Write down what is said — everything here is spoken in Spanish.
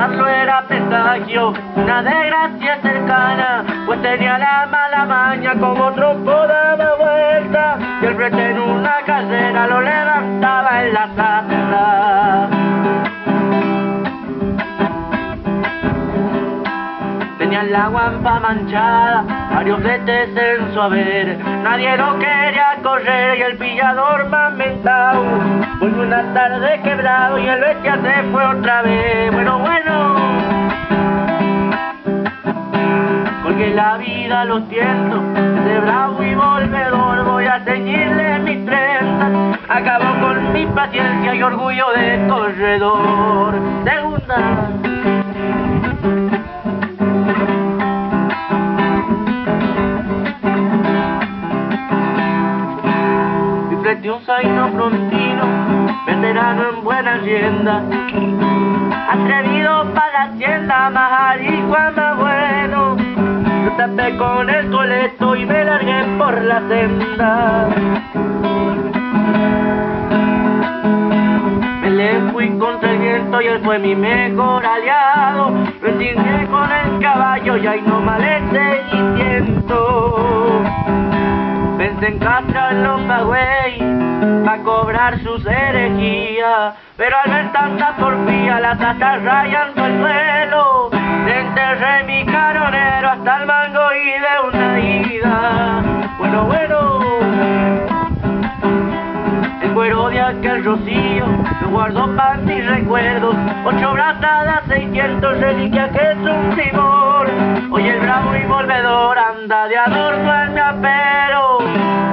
Hallarlo era presagio, una desgracia cercana, pues tenía la mala maña como trompo daba vuelta, y el frente en una casera lo levantaba en la sala. Tenía la guampa manchada, varios veces en su haber, nadie lo quería correr y el pillador más mentado, volvió una tarde quebrado y el bestia se fue otra vez, Porque la vida lo siento, de bravo y volvedor voy a ceñirle mis trenzas, acabó con mi paciencia y orgullo de corredor. Segunda. frente un zaino frontino, veterano en buena hacienda, atrevido para la hacienda, más tapé con el coleto y me largué por la senda. Me le fui contra el viento y él fue mi mejor aliado. Me con el caballo y ahí no mal el seguimiento. Pensé en castrarlo pa' güey, pa' cobrar sus herejías, pero al ver tanta porfía las astas rayando el suelo, enterré mi hasta el mango y de una ida. Bueno, bueno, el cuero de aquel rocío lo guardo para mis recuerdos, ocho brazadas, seiscientos reliquias que es un timor. Hoy el bravo y volvedor anda de adorno en mi apero.